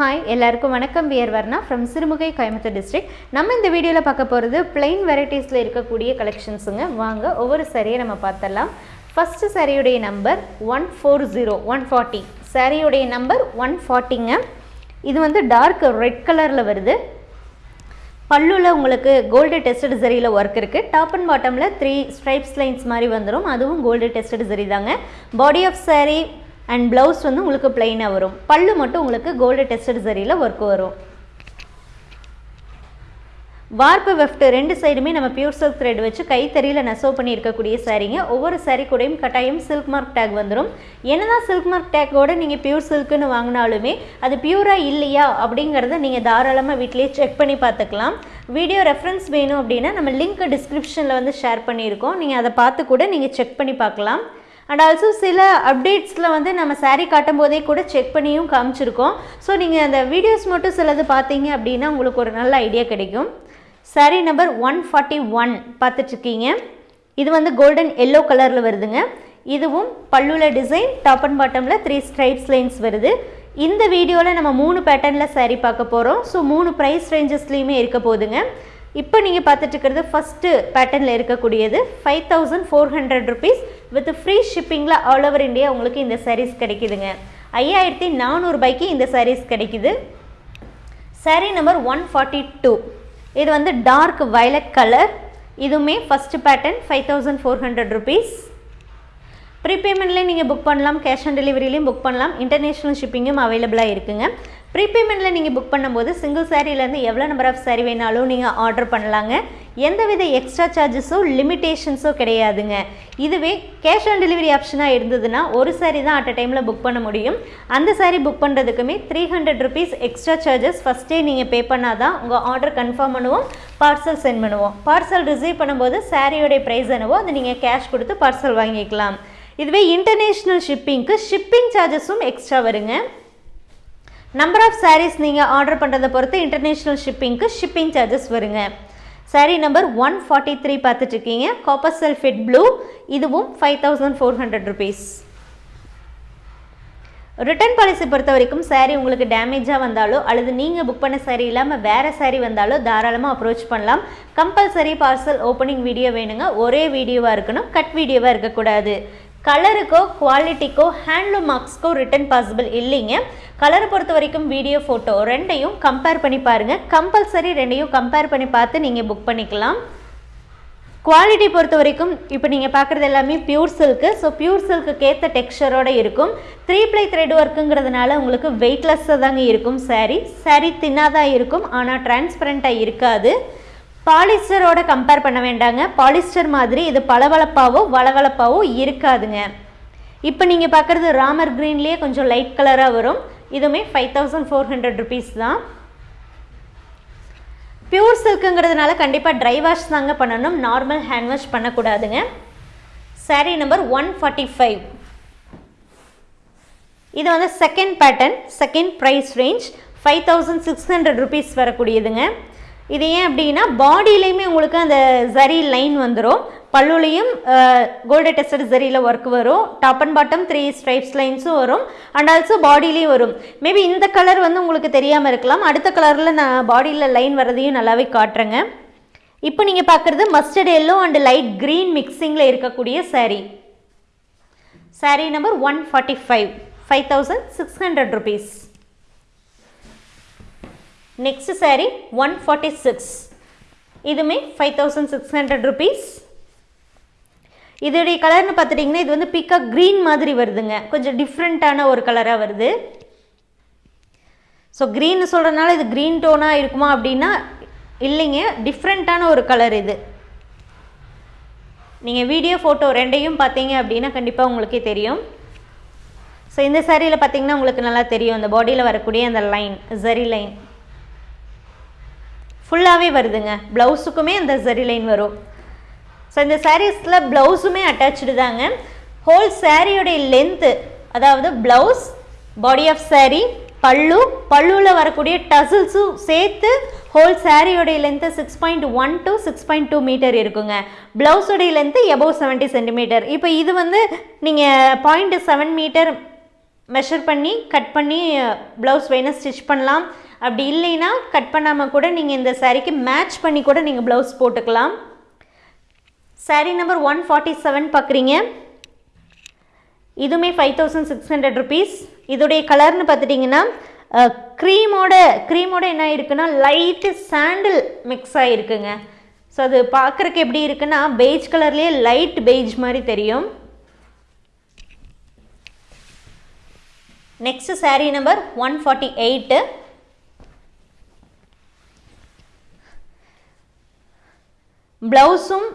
Hi எல்லாருக்கும் வணக்கம். பியர் வர்ணா ஃப்ரம் சிறுமுகை கோயம்புத்தூர் டிஸ்ட்ரிக்ட் நம்ம இந்த வீடியோவில் பார்க்க போகிறது பிளெயின் வெரைட்டிஸில் இருக்கக்கூடிய கலெக்ஷன்ஸுங்க வாங்க ஒவ்வொரு சரியை நம்ம பார்த்தலாம் first சரியுடைய number one four zero one forty சரியுடைய number one ஃபார்ட்டிங்க இது வந்து டார்க் ரெட் கலரில் வருது. பல்லுவில் உங்களுக்கு கோல்டு டெஸ்டட் சரியில் ஒர்க் இருக்குது டாப் அண்ட் பாட்டமில் த்ரீ ஸ்ட்ரைப்ஸ் லைன்ஸ் மாதிரி வந்துடும் அதுவும் கோல்டு டெஸ்டட் சரி தாங்க body of sari and blouse வந்து உங்களுக்கு பிளெயினாக வரும். பல்லு மட்டும் உங்களுக்கு கோல்டு டெஸ்டட் சரியில் ஒர்க் வரும். வார்ப்பு வெஃப்ட் ரெண்டு சைடுமே நம்ம பியூர் சில்க் த்ரெட் வச்சு கைத்தறியில் நெசவு பண்ணி இருக்கக்கூடிய சாரீங்க ஒவ்வொரு சாரீ கூடயும் கட்டாயம் சில்க் மார்க் டேக் வந்துடும் என்னதான் சில்க் மார்க் டேக்கோட நீங்கள் பியூர் சில்க்குன்னு வாங்கினாலுமே அது பியூராக இல்லையா அப்படிங்கிறத நீங்கள் தாராளமாக வீட்டிலேயே செக் பண்ணி பார்த்துக்கலாம். வீடியோ ரெஃபரன்ஸ் வேணும் அப்படின்னா நம்ம லிங்க் டிஸ்கிரிப்ஷனில் வந்து ஷேர் பண்ணியிருக்கோம். நீங்கள் அதை பார்த்து கூட நீங்கள் செக் பண்ணி பார்க்கலாம். அண்ட் ஆல்சோ சில அப்டேட்ஸில் வந்து நம்ம சாரீ காட்டும் போதே கூட செக் பண்ணியும் காமிச்சிருக்கோம். ஸோ நீங்கள் அந்த வீடியோஸ் மட்டும் சிலது பார்த்தீங்க அப்படின்னா உங்களுக்கு ஒரு நல்ல ஐடியா கிடைக்கும். Sari number one forty one பார்த்துட்ருக்கீங்க. இது வந்து கோல்டன் எல்லோ கலரில் வருதுங்க. இதுவும் பல்லுல டிசைன் டாப் அண்ட் பாட்டமில் த்ரீ ஸ்ட்ரைட்ஸ் லைன்ஸ் வருது. இந்த வீடியோவில் நம்ம மூணு பேட்டர்னில் சாரீ பார்க்க போகிறோம் ஸோ மூணு ப்ரைஸ் ரேஞ்சஸ்லேயுமே இருக்க போதுங்க இப்போ நீங்கள் பார்த்துட்டு இருக்கிறது ஃபஸ்ட்டு பேட்டர்னில் இருக்கக்கூடியது five thousand four hundred rupees with free ஷிப்பிங்கில் all over India உங்களுக்கு இந்த சாரீஸ் கிடைக்குதுங்க. ஐயாயிரத்தி நானூறுபாய்க்கு இந்த சாரீஸ் கிடைக்குது. Sari number one forty two இது வந்து டார்க் வயலட் கலர் இதுவுமே first pattern five thousand four hundred rupees ப்ரீபேமெண்ட்லேயும் நீங்கள் புக் பண்ணலாம் கேஷ் ஆன் டெலிவரிலையும் புக் பண்ணலாம். இன்டர்நேஷ்னல் ஷிப்பிங்கும் அவைலபிளாக இருக்குங்க. ப்ரீபேமெண்ட்டில் நீங்கள் புக் பண்ணும்போது சிங்கிள் சாரீலேருந்து எவ்வளோ நம்பர் ஆஃப் சாரீ வேணாலும் நீங்கள் ஆர்டர் பண்ணலாங்க. எந்தவித எக்ஸ்ட்ரா சார்ஜஸோ லிமிட்டேஷன்ஸோ கிடையாதுங்க. இதுவே கேஷ் ஆன் டெலிவரி ஆப்ஷனாக இருந்ததுன்னா ஒரு சாரீ தான் அட் அ டைமில் புக் பண்ண முடியும். அந்த sari book பண்ணுறதுக்குமே three hundred rupees extra charges ஃபஸ்ட்டே நீங்கள் பே பண்ணால் தான் உங்கள் ஆர்டர் கன்ஃபார்ம் பண்ணுவோம் பார்சல் சென்ட் பண்ணுவோம். பார்சல் ரிசீவ் பண்ணும்போது சாரியோடைய ப்ரைஸ் என்னவோ அதை நீங்கள் கேஷ் கொடுத்து பார்சல் வாங்கிக்கலாம். இதுவே இன்டர்நேஷ்னல் ஷிப்பிங்க்கு ஷிப்பிங் சார்ஜஸும் எக்ஸ்ட்ரா வருங்க. நம்பர் ஆஃப் சாரீஸ் நீங்கள் ஆர்டர் பண்ணுறதை பொறுத்து இன்டர்நேஷ்னல் ஷிப்பிங்க்கு ஷிப்பிங் சார்ஜஸ் வருங்க. Sari number one forty three பார்த்துட்ருக்கீங்க காப்பர் சல்ஃபேட் ப்ளூ இதுவும் five thousand four hundred rupees return policy பொறுத்த வரைக்கும் சாரீ உங்களுக்கு டேமேஜாக வந்தாலோ அல்லது நீங்கள் புக் பண்ண சாரீ இல்லாமல் வேறு சாரீ வந்தாலோ தாராளமாக அப்ரோச் பண்ணலாம். கம்பல்சரி பார்சல் ஓப்பனிங் வீடியோ வேணுங்க. ஒரே வீடியோவாக இருக்கணும். கட் வீடியோவாக இருக்கக்கூடாது. கலருக்கோ குவாலிட்டிக்கோ ஹேண்ட்லூம் மார்க்ஸ்க்கோ ரிட்டன் பாசிபிள் இல்லைங்க. கலரை பொறுத்த வரைக்கும் வீடியோ ஃபோட்டோ ரெண்டையும் கம்பேர் பண்ணி பாருங்கள் கம்பல்சரி ரெண்டையும் கம்பேர் பண்ணி பார்த்து நீங்கள் புக் பண்ணிக்கலாம். குவாலிட்டி பொறுத்த வரைக்கும் இப்போ நீங்கள் பார்க்குறது எல்லாமே பியூர் சில்க்கு ஸோ பியூர் சில்க்குக்கு ஏற்ற இருக்கும். த்ரீ ப்ளை த்ரெட் ஒர்க்குங்கிறதுனால உங்களுக்கு வெயிட்லெஸ்ஸாக தாங்க இருக்கும் saree. saree தின்னாக தான் இருக்கும். ஆனால் டிரான்ஸ்பரண்ட்டாக இருக்காது. பாலிஸ்டரோட கம்பேர் பண்ண வேண்டாங்க. பாலிஸ்டர் மாதிரி இது பளபளப்பாவோ வளவளப்பாவோ இருக்காதுங்க. இப்போ நீங்கள் பார்க்குறது ராமர் க்ரீன்லேயே கொஞ்சம் லைட் கலராக வரும். இதுவுமே five thousand four hundred rupees தான். பியூர் சில்க்குங்கிறதுனால கண்டிப்பாக ட்ரை வாஷ் தாங்க பண்ணணும். Normal hand wash பண்ணக்கூடாதுங்க. Sari number one forty five இது வந்து second pattern second price range five thousand six hundred rupees வரக்கூடியதுங்க. இது ஏன் அப்படின்னா பாடியிலையுமே உங்களுக்கு அந்த ஜரி லைன் வந்துடும் பல்லுலையும் கோல்டு டெஸ்டட் ஜரியில் ஒர்க் வரும். Top and bottom three stripes லைன்ஸும் வரும். அண்ட் ஆல்சோ பாடியிலையும் வரும். மேபி இந்த கலர் வந்து உங்களுக்கு தெரியாமல் இருக்கலாம். அடுத்த கலரில் நான் பாடியில் லைன் வரதையும் நல்லாவே காட்டுறேங்க. இப்போ நீங்கள் பார்க்குறது mustard yellow and light green மிக்சிங்கில் இருக்கக்கூடிய saree. Saree number one forty five five thousand six hundred rupees next saree one forty six இதுவுமே five thousand six hundred rupees இதோடைய கலர்னு பார்த்துட்டிங்கன்னா இது வந்து பிக்கா க்ரீன் மாதிரி வருதுங்க. கொஞ்சம் டிஃப்ரெண்ட்டான ஒரு கலராக வருது. ஸோ க்ரீன் சொல்கிறதுனால இது க்ரீன் டோனாக இருக்குமா அப்படின்னா இல்லைங்க. டிஃப்ரெண்ட்டான ஒரு கலர் இது. நீங்கள் வீடியோ ஃபோட்டோ ரெண்டையும் பார்த்தீங்க அப்படின்னா கண்டிப்பாக உங்களுக்கே தெரியும். ஸோ இந்த சேரீயில் பார்த்தீங்கன்னா உங்களுக்கு நல்லா தெரியும். இந்த பாடியில் வரக்கூடிய அந்த லைன் ஜரி லைன் ஃபுல்லாகவே வருதுங்க. ப்ளவுஸுக்குமே அந்த ஜரி லைன் வரும். ஸோ இந்த சாரீஸில் ப்ளவுஸுமே அட்டாச்சு தாங்க. ஹோல் சாரியோடைய லென்த்து அதாவது blouse body of sari pallu பல்லுவில் வரக்கூடிய டசில்ஸும் சேர்த்து whole சாரியோடைய length six point one to six point two metre இருக்குங்க. ப்ளவுஸோடைய லென்த்து எபோவ் செவன்ட்டி சென்டிமீட்டர் இப்போ இது வந்து நீங்கள் பாயிண்ட் செவன் மீட்டர் மெஷர் பண்ணி கட் பண்ணி ப்ளவுஸ் வேணால் ஸ்டிச் பண்ணலாம். அப்படி இல்லைன்னா கட் பண்ணாமல் கூட நீங்கள் இந்த சாரீக்கு மேட்ச் பண்ணி கூட நீங்கள் ப்ளவுஸ் போட்டுக்கலாம். Sari number one forty seven பார்க்குறீங்க இதுவுமே five thousand six hundred rupees இதோடைய கலர்னு பார்த்துட்டிங்கன்னா க்ரீமோட க்ரீமோட என்ன இருக்குன்னா லைட்டு சாண்டில் மிக்ஸ் ஆகிருக்குங்க ஸோ அது பார்க்குறக்கு எப்படி இருக்குன்னா பெய்ஜ் கலர்லேயே லைட் பெய்ஜ் மாதிரி தெரியும். Next sari number one forty eight ப்ளவுஸும்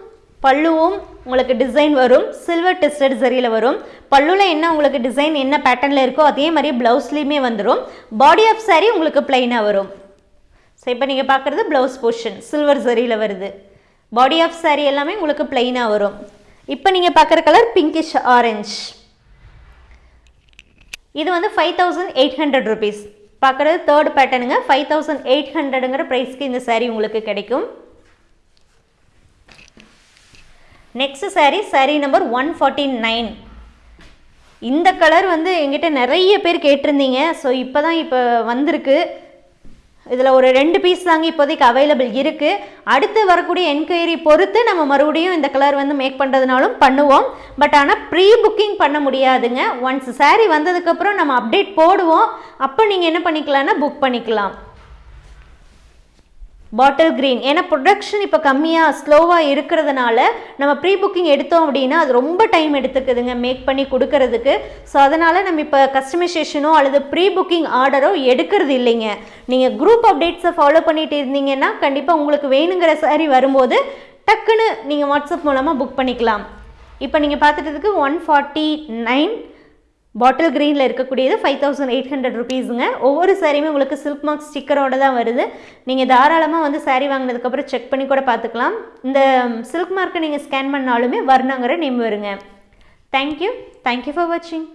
பல்லுவும் உங்களுக்கு டிசைன் வரும். சில்வர் டெஸ்டட் சரியில் வரும். பல்லுவில் என்ன உங்களுக்கு டிசைன் என்ன பேட்டர்னில் இருக்கோ அதே மாதிரி ப்ளவுஸ்லேயுமே வந்துடும் பாடி ஆஃப் சாரீ உங்களுக்கு பிளைனாக வரும். ஸோ இப்போ நீங்கள் பார்க்குறது ப்ளவுஸ் போர்ஷன் சில்வர் சரியில் வருது. பாடி ஆஃப் சாரீ எல்லாமே உங்களுக்கு பிளைனாக வரும். இப்போ நீங்கள் பார்க்குற கலர் பிங்கிஷ் ஆரஞ்ச் இது வந்து five thousand eight hundred rupees பார்க்குறது தேர்ட் பேட்டர்னுங்க ஃபைவ் தௌசண்ட் எயிட் ஹண்ட்ரடுங்கிற ப்ரைஸ்க்கு இந்த சாரீ உங்களுக்கு கிடைக்கும். Next sari sari number one forty nine இந்த கலர் வந்து எங்கிட்ட நிறைய பேர் கேட்டிருந்தீங்க. ஸோ இப்போ தான் இப்போ வந்திருக்கு. இதில் ஒரு ரெண்டு பீஸ் தாங்க இப்போதைக்கு அவைலபிள் இருக்குது அடுத்து வரக்கூடிய என்கொயரி பொறுத்து நம்ம மறுபடியும் இந்த கலர் வந்து மேக் பண்ணுறதுனாலும் பண்ணுவோம். பட் ஆனால் ப்ரீ புக்கிங் பண்ண முடியாதுங்க. ஒன்ஸ் சாரீ வந்ததுக்கப்புறம் நம்ம அப்டேட் போடுவோம். அப்போ நீங்கள் என்ன பண்ணிக்கலாம்னா புக் பண்ணிக்கலாம். பாட்டில் க்ரீன் ஏன்னா ப்ரொடக்ஷன் இப்போ கம்மியாக ஸ்லோவாக இருக்கிறதுனால நம்ம ப்ரீ புக்கிங் எடுத்தோம் அப்படின்னா அது ரொம்ப டைம் எடுத்துக்குதுங்க மேக் பண்ணி கொடுக்கறதுக்கு. ஸோ அதனால் நம்ம இப்போ கஸ்டமைசேஷனோ அல்லது ப்ரீ புக்கிங் ஆர்டரோ எடுக்கிறது இல்லைங்க. நீங்கள் குரூப் அப்டேட்ஸை ஃபாலோ பண்ணிட்டு இருந்தீங்கன்னா கண்டிப்பாக உங்களுக்கு வேணுங்கிற சாரி வரும்போது டக்குன்னு நீங்கள் வாட்ஸ்அப் மூலமாக புக் பண்ணிக்கலாம். இப்போ நீங்கள் பார்த்துட்டதுக்கு one forty nine bottle green இருக்கக்கூடியது ஃபைவ் தௌசண்ட் எயிட் ஹண்ட்ரட் ருபீஸுங்க ஒவ்வொரு சாரியுமே உங்களுக்கு சில்க் மார்க் ஸ்டிக்கரோடு தான் வருது. நீங்கள் தாராளமாக வந்து சாரீ வாங்கினதுக்கப்புறம் செக் பண்ணி கூட பார்த்துக்கலாம். இந்த சில்க் மார்க்கை நீங்கள் ஸ்கேன் பண்ணாலுமே வர்ணங்கிற நேம் வருங்க. Thank you thank you for வாட்சிங்